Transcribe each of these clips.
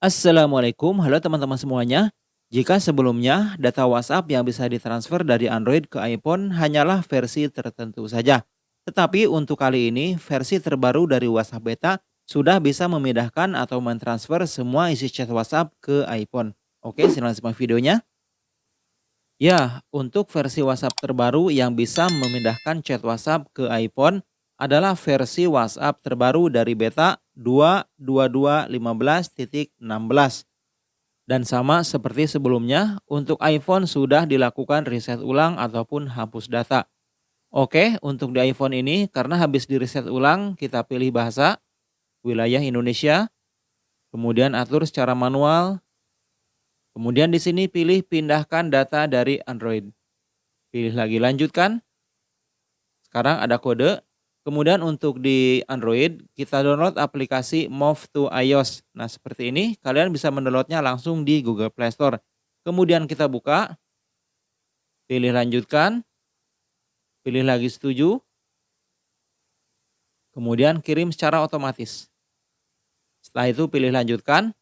Assalamualaikum, halo teman-teman semuanya. Jika sebelumnya data WhatsApp yang bisa ditransfer dari Android ke iPhone hanyalah versi tertentu saja. Tetapi untuk kali ini, versi terbaru dari WhatsApp Beta sudah bisa memindahkan atau mentransfer semua isi chat WhatsApp ke iPhone. Oke, silakan simak videonya. Ya, untuk versi WhatsApp terbaru yang bisa memindahkan chat WhatsApp ke iPhone adalah versi WhatsApp terbaru dari beta 2.22.15.16. Dan sama seperti sebelumnya, untuk iPhone sudah dilakukan reset ulang ataupun hapus data. Oke, untuk di iPhone ini karena habis di reset ulang, kita pilih bahasa, wilayah Indonesia, kemudian atur secara manual, kemudian di sini pilih pindahkan data dari Android. Pilih lagi lanjutkan. Sekarang ada kode, Kemudian untuk di Android, kita download aplikasi Move to iOS. Nah seperti ini, kalian bisa mendownloadnya langsung di Google Play Store. Kemudian kita buka, pilih lanjutkan, pilih lagi setuju, kemudian kirim secara otomatis. Setelah itu pilih lanjutkan.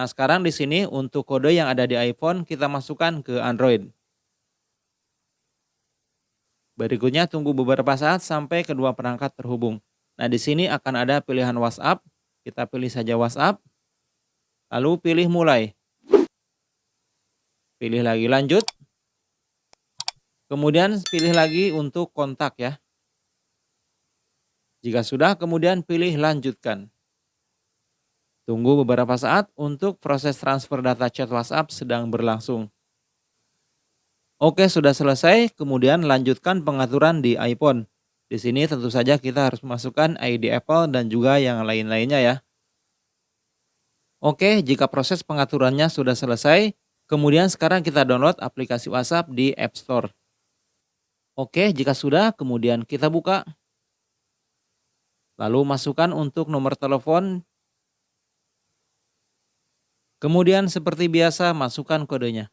Nah sekarang di sini untuk kode yang ada di iPhone kita masukkan ke Android. Berikutnya tunggu beberapa saat sampai kedua perangkat terhubung. Nah, di sini akan ada pilihan WhatsApp. Kita pilih saja WhatsApp. Lalu pilih mulai. Pilih lagi lanjut. Kemudian pilih lagi untuk kontak ya. Jika sudah, kemudian pilih lanjutkan. Tunggu beberapa saat untuk proses transfer data chat WhatsApp sedang berlangsung. Oke, sudah selesai. Kemudian lanjutkan pengaturan di iPhone. Di sini tentu saja kita harus masukkan ID Apple dan juga yang lain-lainnya ya. Oke, jika proses pengaturannya sudah selesai, kemudian sekarang kita download aplikasi WhatsApp di App Store. Oke, jika sudah, kemudian kita buka. Lalu masukkan untuk nomor telepon. Kemudian seperti biasa masukkan kodenya.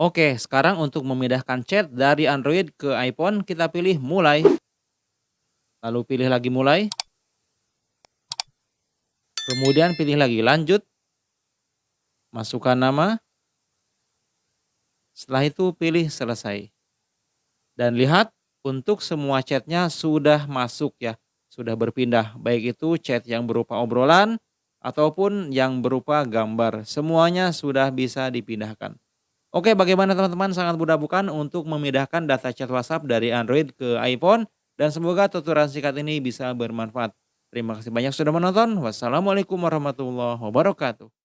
Oke, sekarang untuk memindahkan chat dari Android ke iPhone, kita pilih mulai. Lalu pilih lagi mulai. Kemudian pilih lagi lanjut. Masukkan nama. Setelah itu pilih selesai. Dan lihat untuk semua chatnya sudah masuk ya. Sudah berpindah. Baik itu chat yang berupa obrolan ataupun yang berupa gambar. Semuanya sudah bisa dipindahkan. Oke, bagaimana teman-teman? Sangat mudah bukan untuk memindahkan data chat WhatsApp dari Android ke iPhone? Dan semoga tutorial singkat ini bisa bermanfaat. Terima kasih banyak sudah menonton. Wassalamualaikum warahmatullahi wabarakatuh.